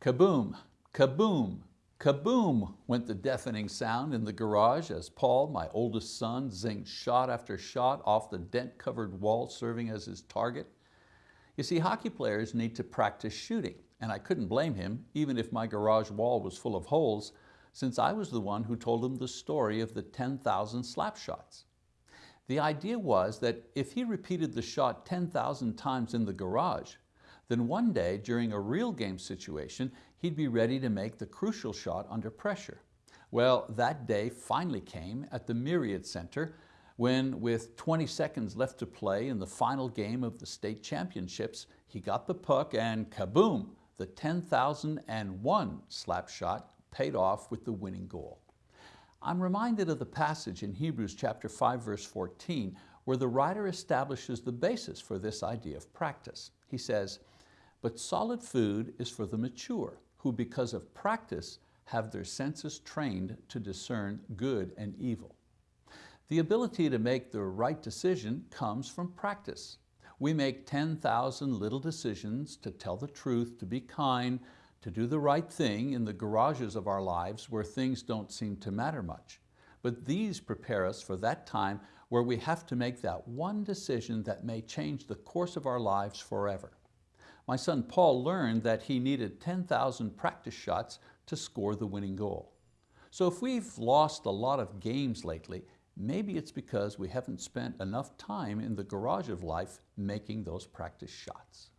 Kaboom, kaboom, kaboom went the deafening sound in the garage as Paul, my oldest son, zinged shot after shot off the dent-covered wall serving as his target. You see, hockey players need to practice shooting, and I couldn't blame him, even if my garage wall was full of holes, since I was the one who told him the story of the 10,000 slap shots. The idea was that if he repeated the shot 10,000 times in the garage, then one day during a real game situation, he'd be ready to make the crucial shot under pressure. Well, that day finally came at the Myriad Center when with 20 seconds left to play in the final game of the state championships, he got the puck and kaboom, the 10,001 slap shot paid off with the winning goal. I'm reminded of the passage in Hebrews chapter 5 verse 14 where the writer establishes the basis for this idea of practice. He says, but solid food is for the mature, who because of practice have their senses trained to discern good and evil. The ability to make the right decision comes from practice. We make 10,000 little decisions to tell the truth, to be kind, to do the right thing in the garages of our lives where things don't seem to matter much. But these prepare us for that time where we have to make that one decision that may change the course of our lives forever. My son Paul learned that he needed 10,000 practice shots to score the winning goal. So if we've lost a lot of games lately, maybe it's because we haven't spent enough time in the garage of life making those practice shots.